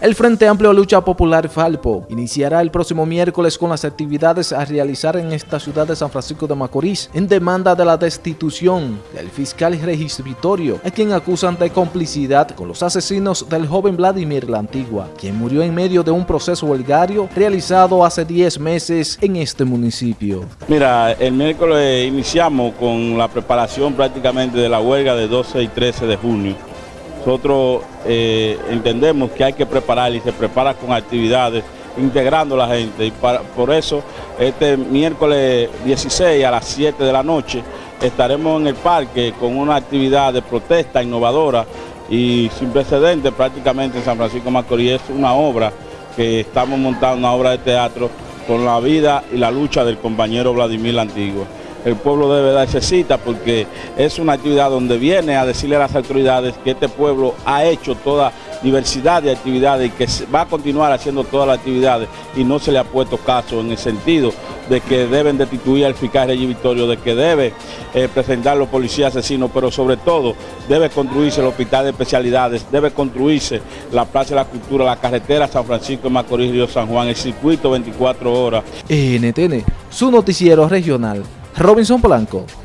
El Frente Amplio Lucha Popular Falpo iniciará el próximo miércoles con las actividades a realizar en esta ciudad de San Francisco de Macorís en demanda de la destitución del fiscal registritorio, a quien acusan de complicidad con los asesinos del joven Vladimir La Antigua, quien murió en medio de un proceso huelgario realizado hace 10 meses en este municipio. Mira, el miércoles iniciamos con la preparación prácticamente de la huelga de 12 y 13 de junio nosotros eh, entendemos que hay que preparar y se prepara con actividades integrando a la gente. Y por eso este miércoles 16 a las 7 de la noche estaremos en el parque con una actividad de protesta innovadora y sin precedentes prácticamente en San Francisco Macorís. Es una obra que estamos montando, una obra de teatro con la vida y la lucha del compañero Vladimir Antiguo el pueblo debe darse cita porque es una actividad donde viene a decirle a las autoridades que este pueblo ha hecho toda diversidad de actividades y que va a continuar haciendo todas las actividades y no se le ha puesto caso en el sentido de que deben destituir al fiscal Rey Victorio, de que debe eh, presentar los policías asesinos, pero sobre todo debe construirse el hospital de especialidades, debe construirse la Plaza de la Cultura, la carretera San Francisco de Macorís, Río San Juan, el circuito 24 horas. NTN, su noticiero regional. Robinson Blanco.